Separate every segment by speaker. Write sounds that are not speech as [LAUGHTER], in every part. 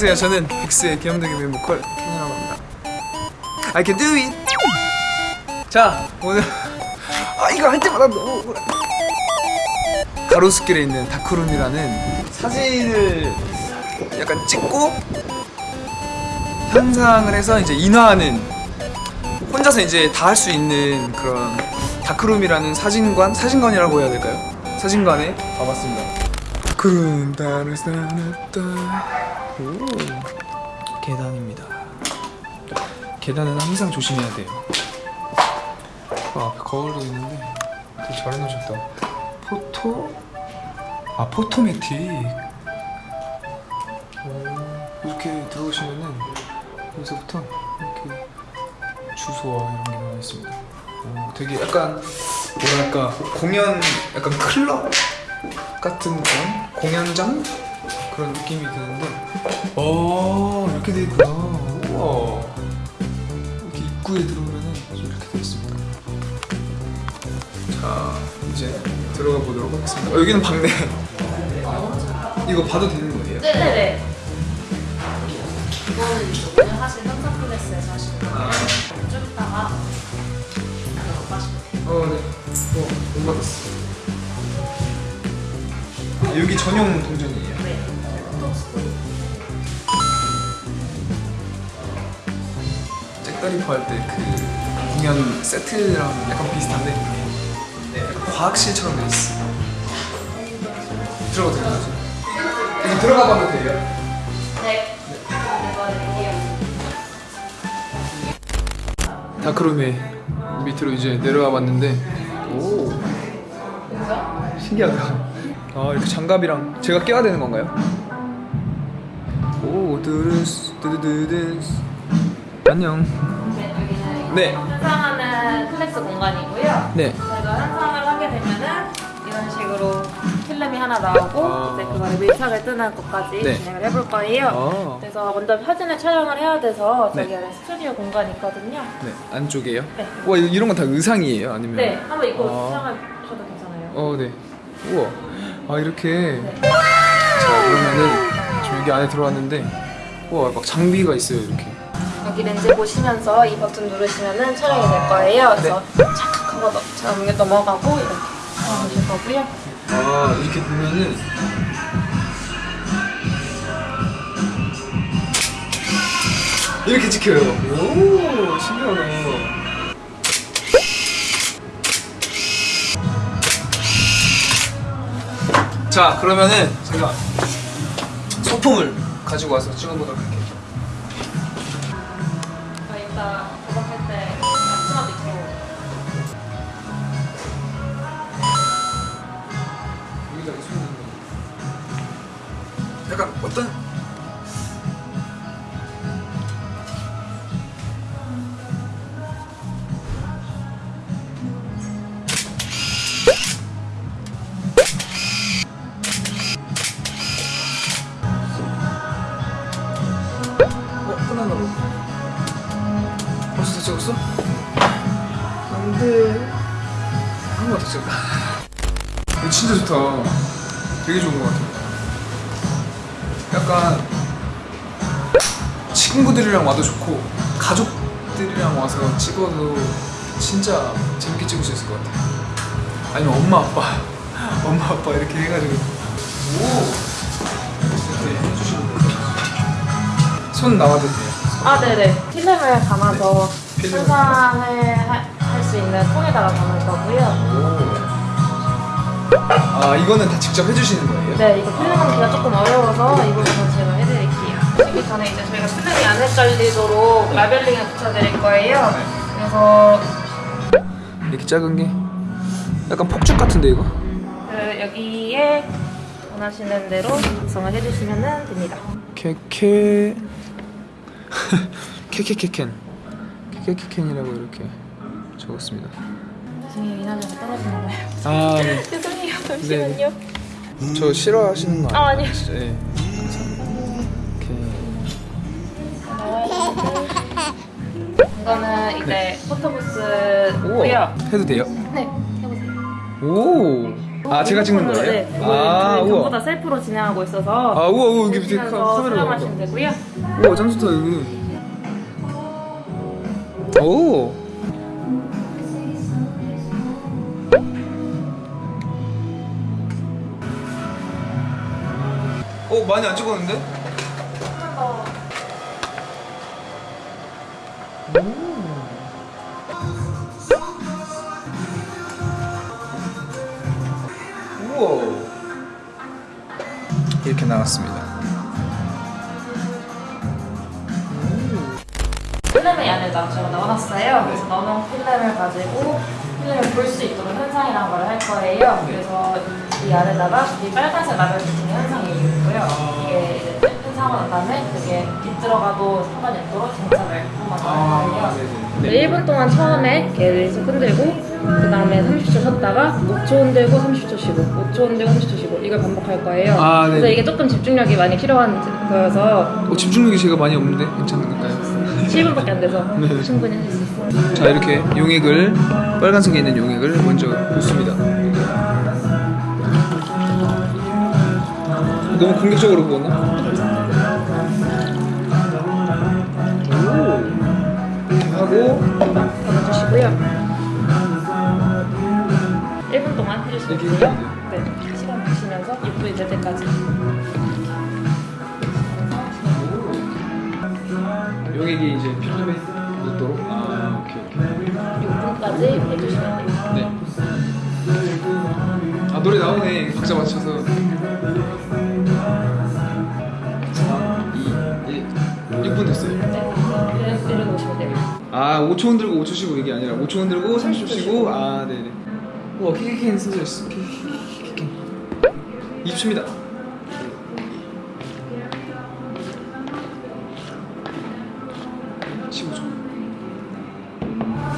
Speaker 1: 안녕하세요. 저는 빅스의 귀염둥이 멤보컬 ken이라고 합니다. I can do it. 자, 오늘 [LAUGHS] 아 이거 할 때마다 너무 억울해. 가로수길에 있는 다크룸이라는 사진을 약간 찍고 현상을 해서 이제 인화하는 혼자서 이제 다 할 수 있는 그런 다크룸이라는 사진관 사진관이라고 해야 될까요? 사진관에 와봤습니다. 다크룸 따를 쌓았다. 오 계단입니다. 계단은 항상 조심해야 돼요. 어, 앞에 거울도 있는데 되게 잘 해놓으셨다. 포토 아 포토매틱. 오, 이렇게 들어오시면은 여기서부터 이렇게 주소와 이런 게 나와 있습니다. 오, 되게 약간 뭐랄까 공연 약간 클럽 같은 그런 공연장 그런 느낌이 드는데 어 이렇게 돼 있구나. 우와 이렇게 입구에 들어오면은 이렇게 돼 있습니다. 자 이제 들어가 보도록 하겠습니다. 어, 여기는 방네. 이거 봐도 되는 거예요?
Speaker 2: 네네네. 이거는 이제 오늘 하신 현상 클래스에서 하시는 거예요. 좀 이따가 마시면 돼요.
Speaker 1: 어, 네. 어, 못 받았어. 아, 여기 전용 동전 잭다리퍼 할때 그 공연 세트랑 약간 비슷한데 네, 약간 과학실처럼 돼 있어. 들어가도 거죠? 여기 들어가 봐도 돼요?
Speaker 2: 네. 드릴게요.
Speaker 1: 다크룸에 밑으로 이제 내려와 봤는데 오 신기하다 아 이렇게 장갑이랑 제가 껴야 되는 건가요? 오 드르스 드드드스 안녕
Speaker 2: 네. 현상하는 클래스 공간이고요.
Speaker 1: 네
Speaker 2: 저희가 현상을 하게 되면은 이런 식으로 필름이 하나 나오고
Speaker 1: 아.
Speaker 2: 이제 그거를 밀착을 뜨는 것까지
Speaker 1: 네.
Speaker 2: 진행을 해볼 거예요.
Speaker 1: 아.
Speaker 2: 그래서 먼저 사진을 촬영을 해야 돼서 저기
Speaker 1: 네.
Speaker 2: 스튜디오 공간이 있거든요.
Speaker 1: 네, 안쪽에요?
Speaker 2: 네.
Speaker 1: 와 이- 이런 건 다 의상이에요? 아니면?
Speaker 2: 네, 한번 입고
Speaker 1: 아.
Speaker 2: 촬영하셔도 괜찮아요.
Speaker 1: 어, 네. 우와. 아 이렇게.
Speaker 2: 네.
Speaker 1: 자 그러면은 지금 여기 안에 들어왔는데, 우와 막 장비가 있어요 이렇게.
Speaker 2: 여기 렌즈 보시면서 이 버튼 누르시면은 촬영이 될 거예요. 그래서 착 하고 넘- 자, 넘어가고 이렇게 촬영하실 거고요.
Speaker 1: 아 이렇게 보면은. 이렇게 찍혀요. 오 신기하다. 자 그러면은 제가 소품을 가지고 와서 찍어보도록 할게요. 되게 좋은 것 같아. 약간 친구들이랑 와도 좋고 가족들이랑 와서 찍어도 진짜 재밌게 찍을 수 있을 것 같아. 아니면 엄마 아빠, [LAUGHS] 엄마 아빠 이렇게 해가지고 오 이렇게 해주시는 거. 손 나와도 돼요.
Speaker 2: 아, 네네. 필름을 담아서
Speaker 1: 필름을
Speaker 2: 현상을 할 수 있는 통에다가 담을 거고요.
Speaker 1: 오. 아 이거는 다 직접 해주시는 거예요?
Speaker 2: 네, 이거 필름 담기가 조금 어려워서 이 부분은 제가 해드릴게요. 하시기 전에 이제 저희가 필름이 안 헷갈리도록 라벨링을 붙여드릴 거예요.
Speaker 1: 네.
Speaker 2: 그래서
Speaker 1: 이렇게 작은 게 약간 폭죽 같은데 이거?
Speaker 2: 그 여기에 원하시는 대로 작성을 해주시면 됩니다.
Speaker 1: 케케 [LAUGHS] 케케케켄 케케케켄이라고 이렇게 적었습니다.
Speaker 2: 죄송해요, 이날에가 떨어지는 거예요.
Speaker 1: 아, 네. [LAUGHS]
Speaker 2: 잠시만요.
Speaker 1: 저 싫어하시는 거
Speaker 2: 아,
Speaker 1: 아니에요?
Speaker 2: 아니요.
Speaker 1: 진짜, 예.
Speaker 2: 이거는 이제
Speaker 1: 네.
Speaker 2: 포토부스고요.
Speaker 1: 해도 돼요?
Speaker 2: 네, 해보세요.
Speaker 1: 오, 아, 제가 찍는 거예요?
Speaker 2: 네.
Speaker 1: 아, 우와.
Speaker 2: 전부 다 셀프로 진행하고 있어서
Speaker 1: 아 우와 우와 여기 카- 카메라
Speaker 2: 사용하시면 되고요.
Speaker 1: 우와 짱 좋다 여기 오 어, 많이 안 찍었는데? 우와 이렇게 나왔습니다
Speaker 2: 필름의 안에다 제가 넣어놨어요. 그래서 넣어놓은 필름을 가지고 필름을 볼수 있도록 현상이라는 걸 할 거예요. 그래서 이 안에다가 이 빨간색 라벨 붙이는 현상이 있고요. 이게 이제 현상을 한 다음에 그게 빛 들어가도 상관이 없도록 장착을 한번
Speaker 1: 아,
Speaker 2: 할 거예요. 1분 동안 처음에 계속 흔들고 그 다음에 30초 쉬었다가 5초 흔들고 30초 쉬고 5초 흔들고 30초 쉬고 이걸 반복할 거예요.
Speaker 1: 아.
Speaker 2: 그래서 이게 조금 집중력이 많이 필요한 거여서
Speaker 1: 어, 집중력이 제가 많이 없는데 괜찮은가요?
Speaker 2: 7분밖에 안 돼서
Speaker 1: 네.
Speaker 2: 충분히 할 수 있어요.
Speaker 1: 자 이렇게 용액을 빨간색에 있는 용액을 먼저 붓습니다. 너무 공격적으로 부었나? 오. 하고
Speaker 2: 닫아주시고요. 1분 동안 해주시면 돼요. 네, 시간 보시면서 6분이 될 때까지.
Speaker 1: 용액이 이제 필름에 묻도록. 아 오케이 오케이.
Speaker 2: 6분까지 해주시면 돼요.
Speaker 1: 네. 아 노래 나오네 박자 맞춰서 4, 2, 1 6분 됐어요
Speaker 2: 네, 돼요.
Speaker 1: 아 5초 흔들고 5초 쉬고 이게 아니라 5초 흔들고 30초 쉬고 아 네네 우와 키키키는 써져 있어 키키키키 20초입니다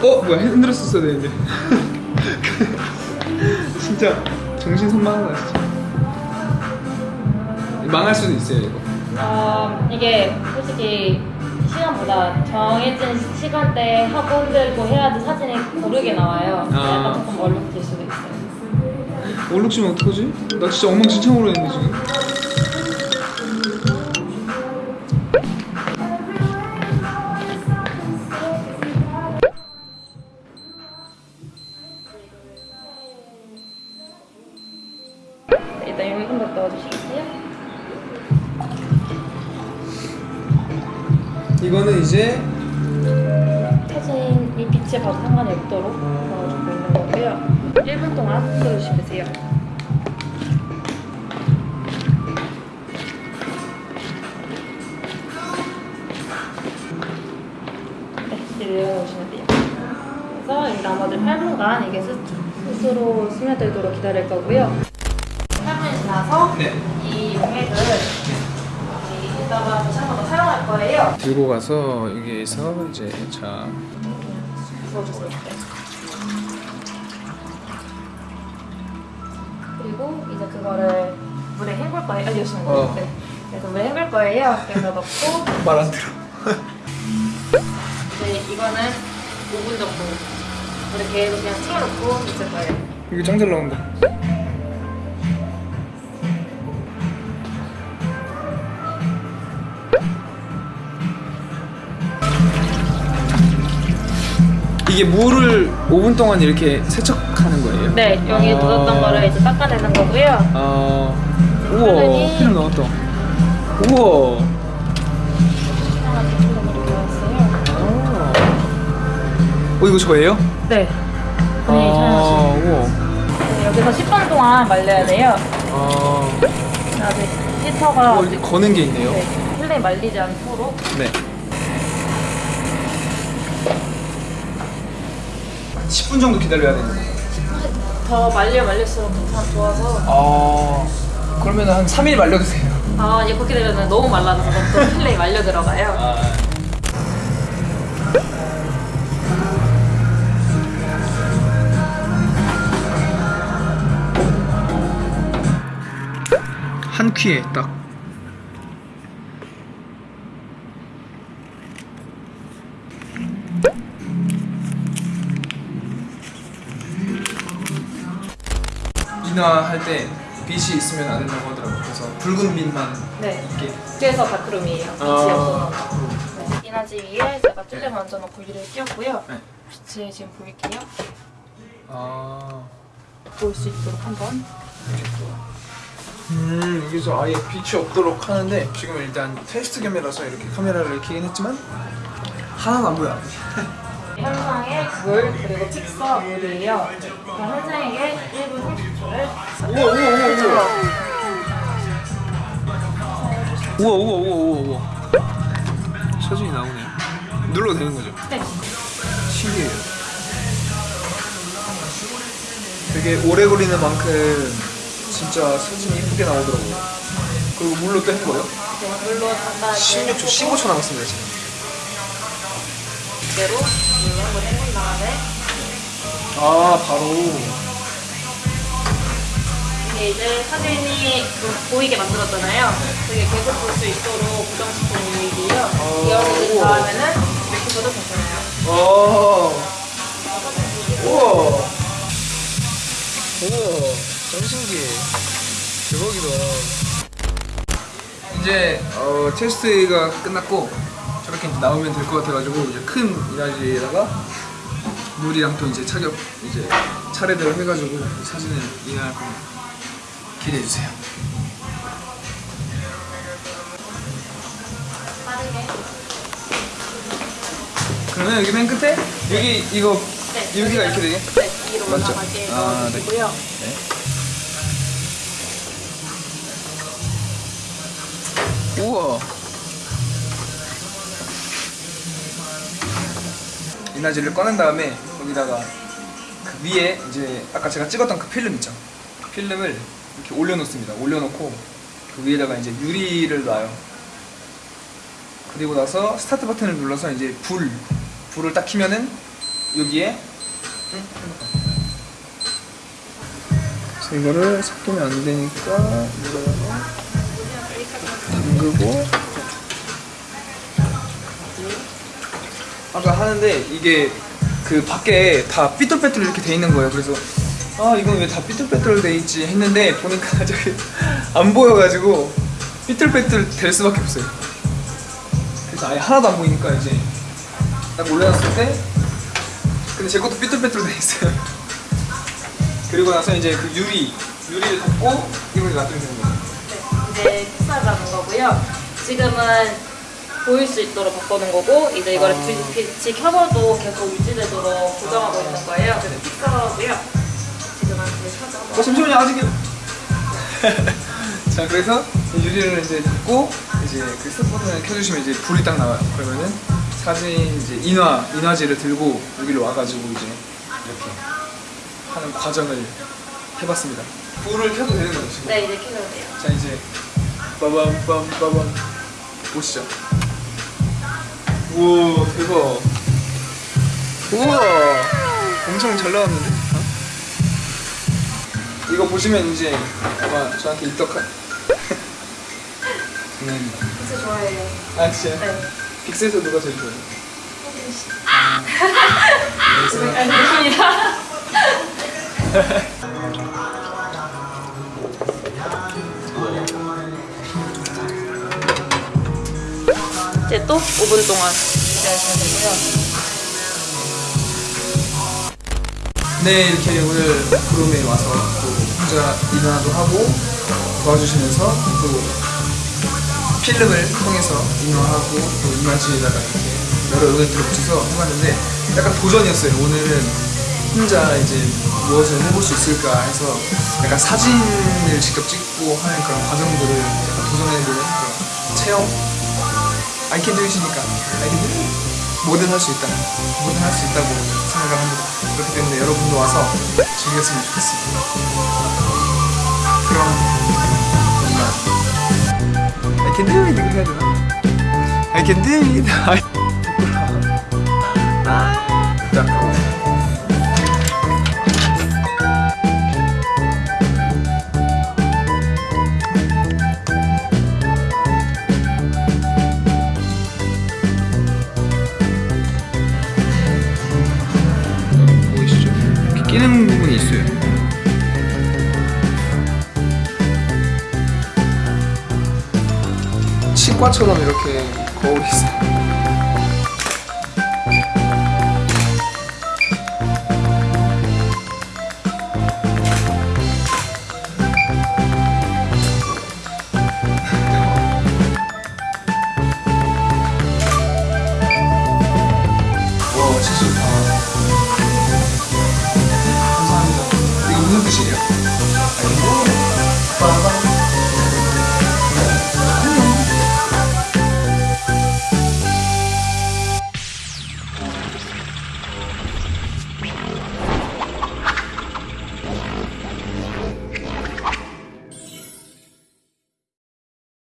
Speaker 1: 어 뭐야 흔들었었어야 되는데 [LAUGHS] 진짜 정신 선망하다 진짜 망할 수도 있어요 이거
Speaker 2: 어, 이게 솔직히 시간보다 정해진 시간대에 하고 흔들고 해야지 사진이 고르게 나와요.
Speaker 1: 아.
Speaker 2: 약간 조금 얼룩질 수도 있어요.
Speaker 1: 얼룩 지면 어떡하지? 나 진짜 엉망진창으로 했는데 지금 이제
Speaker 2: 사진이 빛에 봐도 상관이 없도록 넣어주고 있는 거고요. 1분 동안 흔들어주시면 돼요. 네, 내려놓으시면 돼요. 그래서 이 나머지 8분간 이게 스, 스스로 스며들도록 기다릴 거고요. 8분이 지나서
Speaker 1: 네.
Speaker 2: 이 용액을 여기다가 한 사용할 거예요.
Speaker 1: 들고 가서 여기에서 이제 자.
Speaker 2: 그리고 이제 그거를 물에 헹굴 거예요. 거예요.
Speaker 1: 어.
Speaker 2: 네. 그래서 물에 헹굴 거예요. 그래서 넣고 [LAUGHS]
Speaker 1: 말 안 들어
Speaker 2: 이제 [LAUGHS] 이거는 5분 정도 물에 계속 그냥 틀어놓고 있을 거예요.
Speaker 1: 이거 짱잘 나온다 이게 물을 5분 동안 이렇게 세척하는 거예요?
Speaker 2: 네, 여기
Speaker 1: 아.
Speaker 2: 묻었던 거를 이제 닦아내는 거고요.
Speaker 1: 아 우와
Speaker 2: 필름
Speaker 1: 나왔다 우와. 아. 어 이거 저예요?
Speaker 2: 네.
Speaker 1: 아
Speaker 2: 촬영하시는
Speaker 1: 우와
Speaker 2: 네, 여기서 10분 동안 말려야 돼요.
Speaker 1: 아
Speaker 2: 히터가
Speaker 1: 어, 이렇게 거는 게 있네요
Speaker 2: 네, 필름이 말리지 않도록
Speaker 1: 네 10분 정도 기다려야 되는 거예요
Speaker 2: 더 말려 말릴수록 괜찮 좋아서
Speaker 1: 아 그러면 한 3일 말려도 돼요
Speaker 2: 아 그렇게 되면 너무 말라져서 또 필름이 말려 들어가요.
Speaker 1: 아. 한 퀴에 딱 이 인화할 때 빛이 있으면 안 된다고 하더라고요. 그래서 붉은 빛만
Speaker 2: 네.
Speaker 1: 이렇게
Speaker 2: 그래서 다크룸이에요.
Speaker 1: 아.
Speaker 2: 빛이 없어서. 네. 이나지 위에 제가 필름 얹어놓고 유리를 끼웠고요.
Speaker 1: 네.
Speaker 2: 빛을 지금 보일게요.
Speaker 1: 아.
Speaker 2: 볼 수 있도록 한번.
Speaker 1: 음 여기서 아예 빛이 없도록 하는데 지금 일단 테스트 겸이라서 이렇게 카메라를 켜긴 했지만 하나도 안 보여.
Speaker 2: 현상의 물 그리고 픽서 물이에요. 그럼 현상에게 1분 30초를
Speaker 1: 우와 우와 우와 우와. 우와 우와 우와 우와 우와. 사진이 나오네요. 눌러도 되는 거죠?
Speaker 2: 네.
Speaker 1: 신기해요. 되게 오래 걸리는 만큼 진짜 사진이 예쁘게 나오더라고요. 그리고 물로 또 헹궈요.
Speaker 2: 네, 물로 간단하게
Speaker 1: 16초, 15초 남았습니다 지금.
Speaker 2: 그대로 다음에
Speaker 1: 아 바로.
Speaker 2: 이게 이제 사진이 좀 보이게 만들었잖아요. 그게 계속 볼 수 있도록 고정시킨 유익이에요.
Speaker 1: 어,
Speaker 2: 이어진. 다음에는 이렇게 둬도 괜찮아요.
Speaker 1: 와. 우와. 우와. 짱 신기해. 대박이다. 이제 어, 테스트가 끝났고 이제 나오면 될 것 같아가지고 이제 큰 이라지에다가 물이랑 또 이제 착엽 이제 차례대로 해가지고 사진을 인화할 겁니다. 기대해 주세요. 그러면 여기 맨 끝에 여기 이거
Speaker 2: 네,
Speaker 1: 여기가 이렇게 되게
Speaker 2: 네, 위로
Speaker 1: 맞죠?
Speaker 2: 올라가게
Speaker 1: 아, 네.
Speaker 2: 넣어주시고요.
Speaker 1: 우와. 이나지를 꺼낸 다음에 거기다가 그 위에 이제 아까 제가 찍었던 그 필름 있죠. 그 필름을 이렇게 올려놓습니다. 올려놓고 그 위에다가 이제 유리를 놔요. 그리고 나서 스타트 버튼을 눌러서 이제 불 불을 딱 켜면은 여기에 이거를 섞이면 안 되니까 이거다가 담그고 아까 하는데 이게 그 밖에 다 삐뚤빼뚤 이렇게 돼 있는 거예요. 그래서 아 이건 왜 다 삐뚤빼뚤 돼 있지 했는데 보니까 [LAUGHS] 저기 안 보여가지고 삐뚤빼뚤 될 수밖에 없어요. 그래서 아예 하나도 안 보이니까 이제 딱 올려놨을 때 근데 제 것도 삐뚤빼뚤 돼 있어요. 그리고 나서 이제 그 유리 유리를 덮고 이걸 놔두면 되는 거예요.
Speaker 2: 네, 이제 픽서를 잡은 거고요. 지금은 보일 수 있도록 바꾸는 거고 이제 이거를
Speaker 1: 아.
Speaker 2: 빛- 빛이 켜져도 계속 유지되도록 고정하고 있는 거예요. 그래서 픽서고요. 지금은 불 켜져.
Speaker 1: 어 잠시만요 아직이요. [LAUGHS] 자 그래서 이 유리를 이제 닫고 이제 그 버튼을 켜주시면 이제 불이 딱 나와요. 그러면은 사진 이제 인화 인화지를 들고 여기로 와가지고 이제 이렇게 하는 과정을 해봤습니다. 불을 켜도 되는 거죠 지금?
Speaker 2: 네, 이제 켜져도 돼요.
Speaker 1: 자 이제 빠밤 빰 빠밤 보시죠. 우와 대박. 우와 엄청 잘 나왔는데? 어? 이거 보시면 이제 아마 저한테 입덕한 [LAUGHS] 장난입니다.
Speaker 2: 진짜 좋아해요.
Speaker 1: 아 진짜?
Speaker 2: 네.
Speaker 1: 빅스에서 누가 제일 좋아해요? [LAUGHS]
Speaker 2: 알겠습니다. [LAUGHS] 이제 또 5분 동안 기다리시면 되고요.
Speaker 1: 네 이렇게 오늘 구름에 와서 또 혼자 인화도 하고 도와주시면서 또 필름을 통해서 인화하고 또 인화지에다가 이렇게 여러 의견들을 붙여서 해봤는데 약간 도전이었어요 오늘은 혼자 이제 무엇을 해볼 수 있을까 해서 약간 사진을 직접 찍고 하는 그런 과정들을 약간 도전해보는 그런 체험 Do it 뭐든 할 수 있다. 뭐든 할 수 있다고 생각을 합니다. 그렇기 때문에 여러분도 와서 즐겼으면 좋겠습니다. 그럼 정말 I can do it 이거 해야 되나? I can do it 아이 부끄러워. 아 바뀌는 부분이 있어요. 치과처럼 이렇게 거울이 있어요.